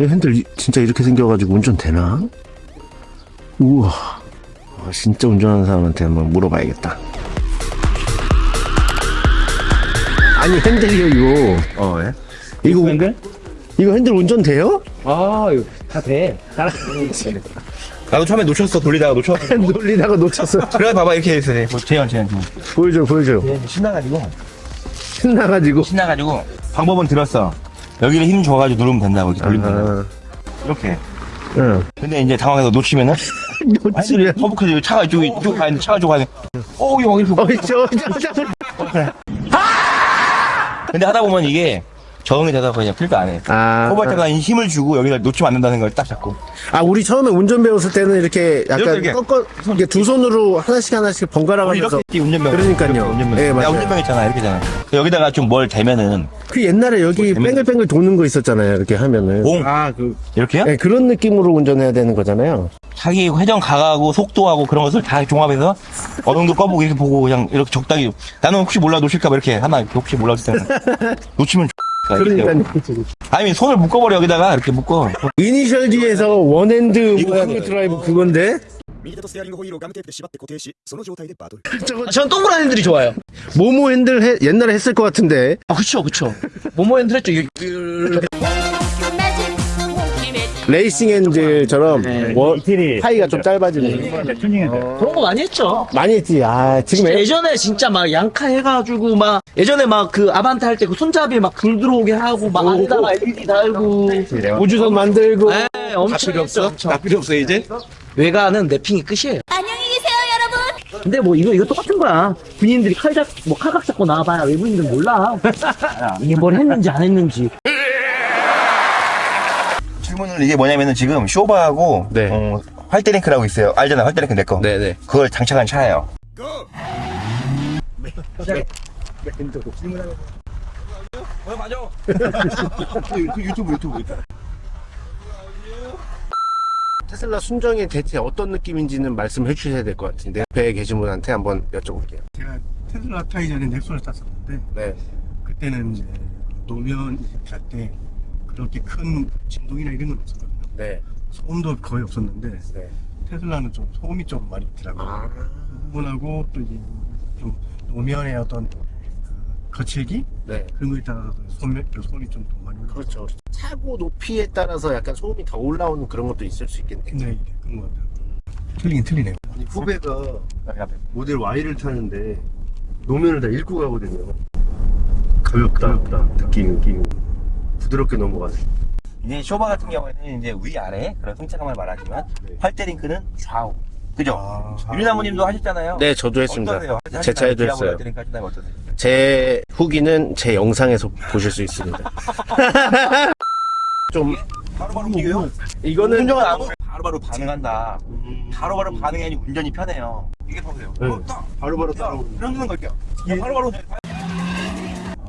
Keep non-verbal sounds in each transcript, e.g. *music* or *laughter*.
이 핸들 이- 진짜 이렇게 생겨가지고 운전 되나? 우와. 아, 진짜 운전하는 사람한테 한번 물어봐야겠다. 아니 핸들이요 이거. 어, 예? 이거 핸들? 이거 핸들 운전 돼요? 아 이거 다 돼. 나도 처음에 놓쳤어. 돌리다가 놓쳤어. 놀리다가 *laughs* 놓쳤어. 그래, 봐봐, 이렇게 했어. 뭐, 재현, 재현, 재현. 보여줘 보여줘. 얘 신나가지고. 신나가지고. 신나가지고. 방법은 들었어. 여기를 힘 줘가지고 누르면 된다고. 이렇게 돌리면 된다고. 아, 이렇게. 응. 근데 이제 당황해서 놓치면은. *laughs* 놓치면. 허브크지 차가 이쪽, 이쪽 가야 돼. 차가 이쪽 가야 돼. 어, 이거 이렇게. 어이 저, 저, 저, 저. *laughs* 근데 하다 보면 이게 적응이 되다 보니 그냥 필도 안 해. 아, 호발자가 힘을 주고 여기다 놓치면 안 된다는 걸 딱 잡고. 아 우리 처음에 운전 배웠을 때는 이렇게 약간 이렇게. 꺾어 이렇게 두 손으로 하나씩 하나씩 번갈아 가면서 이렇게 운전병. 그러니까요. 운전병. 예, 맞아요. 운전병 있잖아. 이렇게잖아. 여기다가 좀 뭘 대면은. 그 옛날에 여기 뭐 뺑글뺑글 도는 거 있었잖아요. 이렇게 하면은. 공. 아, 그. 이렇게요? 네, 그런 느낌으로 운전해야 되는 거잖아요. 자기 회전 가가고 속도하고 그런 것을 다 종합해서 어동도 꺼보고 이렇게 보고 그냥 이렇게 적당히 나는 혹시 몰라 놓칠까봐 이렇게 하나 이렇게 혹시 몰라 놓칠 때는 놓치면 그러니까 *laughs* 아니 손을 묶어버려 여기다가. 이렇게 묶어. 이니셜 D에서 원핸드 모크 드라이브 그건데? 아, 전 동그란 핸들이 좋아요. 모모 핸들 해, 옛날에 했을 것 같은데. 아 그쵸 그쵸. 모모 핸들 했죠. 이- 레이싱 핸들처럼 네. 원, 파이가 좀 짧아지는. 그런 거 많이 했죠. 많이 했지. 아, 지금 진짜 애- 예전에 진짜 막 양카 해가지고 막 예전에 막 그 아반떼 할때 그 손잡이에 막불 들어오게 하고 막 안에다가 LED 달고 우주선 만들고. 네, 엄청 필요 했죠, 없어? 엄청. 나 필요 없어 이제? 외관은 랩핑이 끝이에요. 안녕히 계세요, 여러분. 근데 뭐 이거 이거 똑같은 거야. 군인들이 칼잡 뭐 칼각 잡고 나와봐야 외국인들 몰라. *laughs* 이게 뭘 했는지 안 했는지. 질문을 이게 뭐냐면은 지금 쇼바하고 네. 어, 활대링크라고 있어요 알잖아 활대링크 내 거 네네. 그걸 장착한 차예요 어, 맞아. 유튜브, *laughs* 유튜브, 유튜브. 테슬라 순정이 대체 어떤 느낌인지는 말씀해 주셔야 될 것 같은데. 배에 계신 분한테 한번 여쭤볼게요. 제가 테슬라 타기 전에 넥소를 탔었는데 네. 그때는 이제 노면 갈 때 그렇게 큰 진동이나 이런 건 없었거든요. 네. 소음도 거의 없었는데 네. 테슬라는 좀 소음이 좀 많이 있더라고요. 아. 그 부분하고 또 이제 좀 노면의 어떤 그 거칠기 네. 그런 거에 따라서 소음, 소음이 좀더 많이 올라요. 그렇죠. 차고 높이에 따라서 약간 소음이 더 올라오는 그런 것도 있을 수 있겠네요. 네, 그런 것 같아요. 틀리긴 틀리네요. 후배가 여기 앞에. 모델 Y를 타는데 노면을 다 읽고 가거든요. 가볍다, 느낌, 느낌. 부드럽게 넘어가네. 이제 쇼바 같은 경우에는 이제 위아래 그런 승차감을 말하지만 네. 활대 링크는 좌우. 그죠? 아, 유리나무님도 하셨잖아요. 네, 저도 했습니다. 어떠세요? 제 차에도 했어요. 제 후기는 제 영상에서 보실 수 있습니다. *laughs* 좀 바로바로 움직여요? 이거는 운전은 안 바로바로 반응한다. 바로바로 반응이 아니고 운전이 편해요. 이게 보세요. 네. 어, 딱! 바로바로 야, 따라오는. 이런 걸게요. 바로바로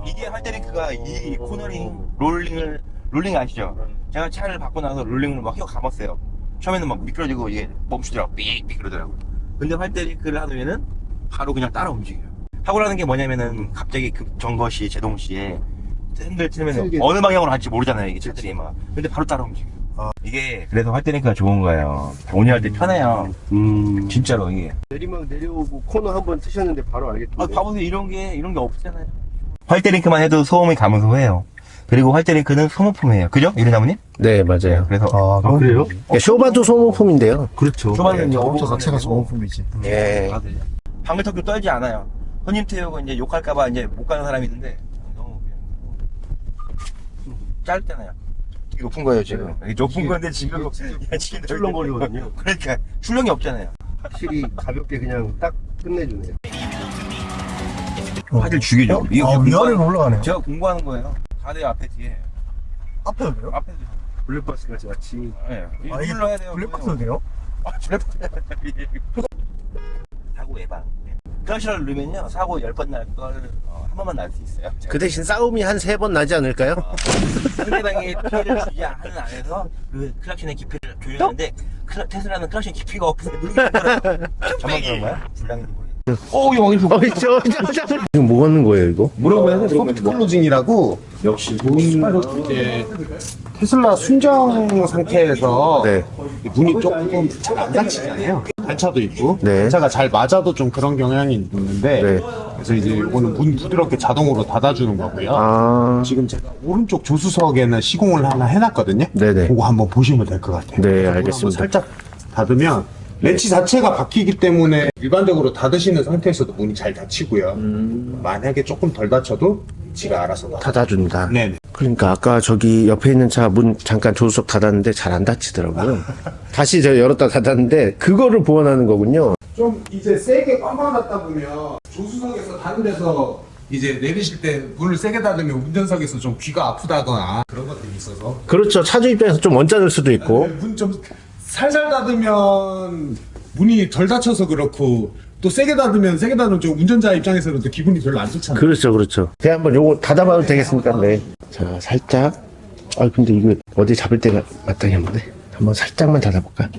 이게 활대링크가 이 코너링 롤링을 롤링 아시죠? 제가 차를 바꿔 나서 롤링을 막 휘어 감았어요. 처음에는 막 미끄러지고 이게 멈추더라고 삑삑 그러더라고. 근데 활대링크를 하면은 바로 그냥 따라 움직여요. 하고라는 게 뭐냐면은 갑자기 급정거 시에 제동 시에 핸들 틀면. 어느 방향으로 갈지 모르잖아요 이게 차들이 막. 근데 바로 따라 움직여요. 이게 그래서 활대링크가 좋은 거예요. 운전할 때 편해요. 음. 진짜로 이게. 내리막 내려오고 코너 한번 트셨는데 바로 알겠던데. 아, 봐보세요. 이런 게, 이런 게 없잖아요. 활대링크만 해도 소음이 감소해요. 그리고 활대링크는 소모품이에요. 그죠? 유리나무님? 네 맞아요. 그래서. 아, 그래요? 네, 쇼바도 소모품인데요. 그렇죠. 자동차 오버가 자체가. 소모품이지. 예. 방글턱도 떨지 않아요. 손님 태우고 이제 욕할까봐 이제 못 가는 사람이 있는데, 너무 그냥. 짧잖아요. 되게 높은 거예요, 지금. 이게 높은 건데 지금. 야, 지금 출렁거리거든요. 그러니까, 출렁이 없잖아요. 확실히 가볍게 그냥 딱 끝내주네요. 화질 죽이죠. 이거 아, 공부하는- 위아래로 올라가네요. 제가 공부하는 거예요. 다들 앞에 뒤에. 앞에도 돼요? 앞에 뒤에. 블랙박스 같이 같이. 예. 아, 이게 눌러야 돼요. 블랙박스도 돼요? 아, 블랙박스. 사고 예방. 네. 클락션을 누르면요, 사고 10번 날 걸, 어, 한 번만 날 수 있어요. 그 대신 싸움이 한 세 번 나지 않을까요? 상대방이 피해를 주지 않는 안에서 그 클락션의 깊이를 조절하는데, 클라, 테슬라는 클락션 깊이가 없어서 누르기 힘들어요. *laughs* 저만 그런 거야? 모르겠 어. 오 이거 이거 어, 저, 저, 저. 지금 뭐 하는 거예요, 이거? 물어보면 soft closing이라고 역시 문 이제 테슬라 순정 상태에서 네. 문이 조금 잘안 닫히잖아요. 단차도 있고 네. 단차가 잘 맞아도 좀 그런 경향이 있는데 네. 그래서 이제 이거는 문 부드럽게 자동으로 닫아주는 거고요. 아, 지금 제가 오른쪽 조수석에는 시공을 하나 해놨거든요. 네네. 그거 한번 보시면 될 것 같아요. 네, 알겠습니다. 살짝 닫으면 렌치 자체가 박히기 때문에 일반적으로 닫으시는 상태에서도 문이 잘 닫히고요. 만약에 조금 덜 닫혀도 지가 알아서 닫. 닫아준다. 네네. 그러니까 아까 저기 옆에 있는 차 문 잠깐 조수석 닫았는데 잘 안 닫히더라고요. *laughs* 다시 저 열었다 닫았는데 그거를 보완하는 거군요. 좀 이제 세게 꽝꽝 닫다 보면 조수석에서 다른 데서 이제 내리실 때 문을 세게 닫으면 운전석에서 좀 귀가 아프다거나 그런 것들이 있어서 그렇죠. 차주 입장에서 좀 언짢을 수도 있고. 문좀 살살 닫으면 문이 덜 닫혀서 그렇고 또 세게 닫으면 세게 닫으면 좀 운전자 입장에서는 또 기분이 별로 안 좋잖아요. 그렇죠, 그렇죠. 제가 한번 요거 닫아봐도 되겠습니까? 네. 자, 살짝. 아, 근데 이거 어디 잡을 데가 마땅히 한번데 한번 살짝만 닫아볼까?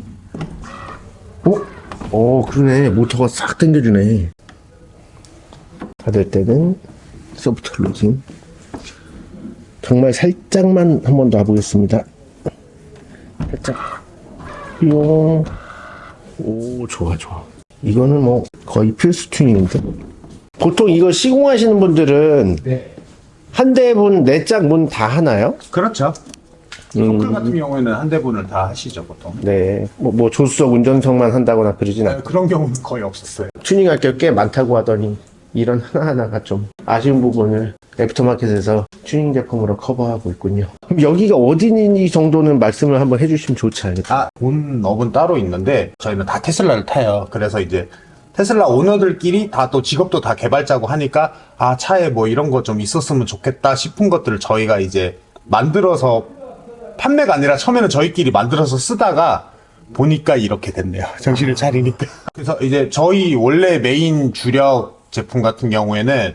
오, 오, 그러네. 모터가 싹 당겨주네. 닫을 때는 soft closing. 정말 살짝만 한번 더 해보겠습니다. 살짝. 뿅. 오, 좋아, 좋아. 이거는 뭐 거의 필수 튜닝인데. 보통 이거 시공하시는 분들은 네. 한 대분 네 짝 문 다 하나요? 그렇죠. 소클 같은 경우에는 한 대분을 다 하시죠 보통. 네. 뭐, 뭐 조수석 운전석만 한다거나 그러진 않고 네, 그런 경우는 거의 없었어요. 튜닝할 게 꽤 많다고 하더니 이런 하나하나가 좀 아쉬운 부분을 aftermarket에서 튜닝 제품으로 커버하고 있군요. 여기가 어디니 정도는 말씀을 한번 해주시면 좋지 않을까? 아, 본 업은 따로 있는데 저희는 다 테슬라를 타요. 그래서 이제 테슬라 오너들끼리 다 또 직업도 다 개발자고 하니까 아 차에 뭐 이런 거 좀 있었으면 좋겠다 싶은 것들을 저희가 이제 만들어서 판매가 아니라 처음에는 저희끼리 만들어서 쓰다가 보니까 이렇게 됐네요. *laughs* 정신을 차리니까. 그래서 이제 저희 원래 메인 주력 제품 같은 경우에는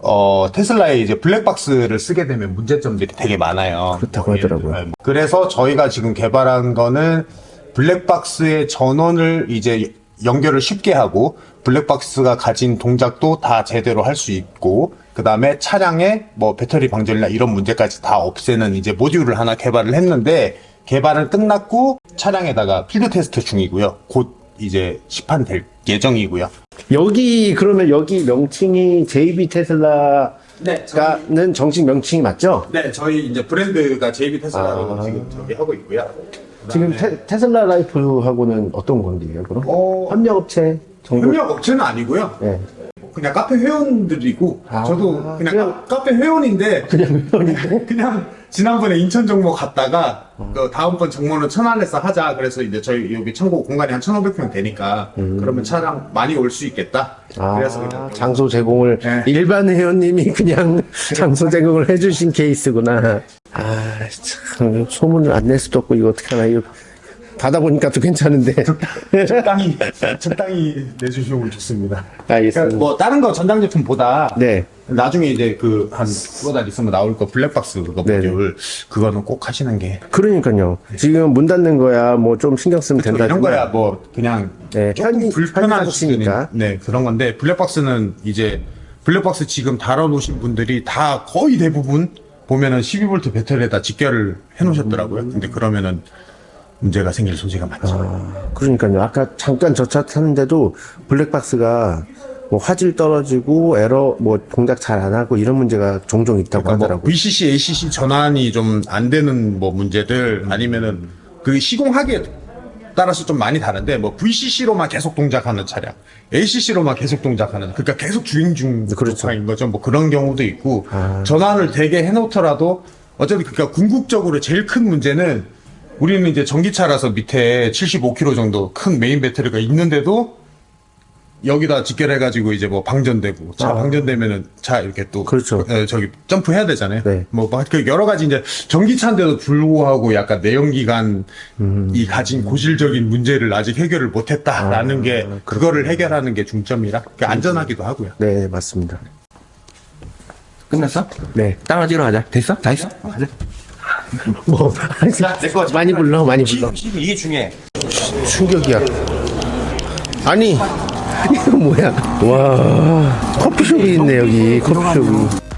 어, 테슬라의 이제 블랙박스를 쓰게 되면 문제점들이 되게 많아요. 그렇다고 뭐 하더라고요. 들어, 그래서 저희가 지금 개발한 거는 블랙박스의 전원을 이제 연결을 쉽게 하고 블랙박스가 가진 동작도 다 제대로 할 수 있고 그 다음에 차량의 뭐 배터리 방전이나 이런 문제까지 다 없애는 이제 모듈을 하나 개발을 했는데 개발은 끝났고 차량에다가 필드 테스트 중이고요. 곧 이제 시판될 예정이고요. 여기 그러면 여기 명칭이 JB 테슬라가는 네, 정식 명칭이 맞죠? 네, 저희 이제 브랜드가 JB 테슬라로 아. 지금 저기 하고 있고요. 지금 테, 테슬라 라이프하고는 어떤 관계예요? 그럼 어, 협력업체 정도? 협력 업체는 아니고요. 네. 그냥 카페 회원들이고 아, 저도 그냥, 그냥- 카, 페 회원인데 그냥 회원인데? *laughs* 그냥 지난번에 인천 정모 갔다가 그 다음번 정모는 천안에서 하자. 그래서 이제 저희 여기 창고 공간이 한 1,500평 되니까 그러면 차량 많이 올 수 있겠다. 아, 그래서 그냥 장소 제공을 네. 일반 회원님이 그냥 *laughs* 장소 제공을 해주신 케이스구나. 아, 참 소문을 안 낼 수도 없고 이거 어떻게 하나. 이거 받아보니까 또 괜찮은데. 적당히 적당히 내주시면 좋습니다 알겠습니다. 그러니까 뭐 다른 거 전장 제품보다 네. 나중에 이제 그 한 두어 달 있으면 나올 거 블랙박스 그거 네네. 모듈 그거는 꼭 하시는 게 그러니까요. 지금 문 닫는 거야 뭐 좀 신경 쓰면 된다. 이런 거야 뭐 그냥 네, 조금 불편한. 수준인 네 그런 건데 블랙박스는 이제 블랙박스 지금 달아놓으신 분들이 다 거의 대부분 보면은 12V 배터리에다 직결을 해놓으셨더라고요. 근데 그러면은 문제가 생길 소지가 많죠. 그러니까요. 아까 잠깐 저차 타는데도 블랙박스가 뭐 화질 떨어지고 에러 뭐 동작 잘 안 하고 이런 문제가 종종 있다고 그러니까 뭐 하더라고요. VCC, ACC 전환이 좀 안 되는 뭐 문제들 아니면은 그 시공하기에 따라서 좀 많이 다른데 뭐 VCC로만 계속 동작하는 차량, ACC로만 계속 동작하는 그러니까 계속 주행 중 그렇죠. 거죠. 뭐 그런 경우도 있고 아. 전환을 되게 해놓더라도 어쨌든 그러니까 궁극적으로 제일 큰 문제는 우리는 이제 전기차라서 밑에 75kg 정도 큰 메인 배터리가 있는데도 여기다 직결해가지고 이제 뭐 방전되고 차 아. 방전되면은 차 이렇게 또 그렇죠. 에, 저기 점프해야 되잖아요. 네. 뭐, 뭐, 그 여러 가지 이제 전기차인데도 불구하고 약간 내연기관이 음. 가진 고질적인 문제를 아직 해결을 못했다라는 게 그거를 해결하는 게 중점이라 그 안전하기도 하고요. 네, 맞습니다. 끝났어? 네. 땅을 찍으러 가자 됐어? 다 했어? 가자 *laughs* 뭐 내거 많이 불러, 많이 불러. 지금 이게 중요해 충격이야. *laughs* 아니, 이거 뭐야? 와 커피숍이 있네 여기 커피숍이.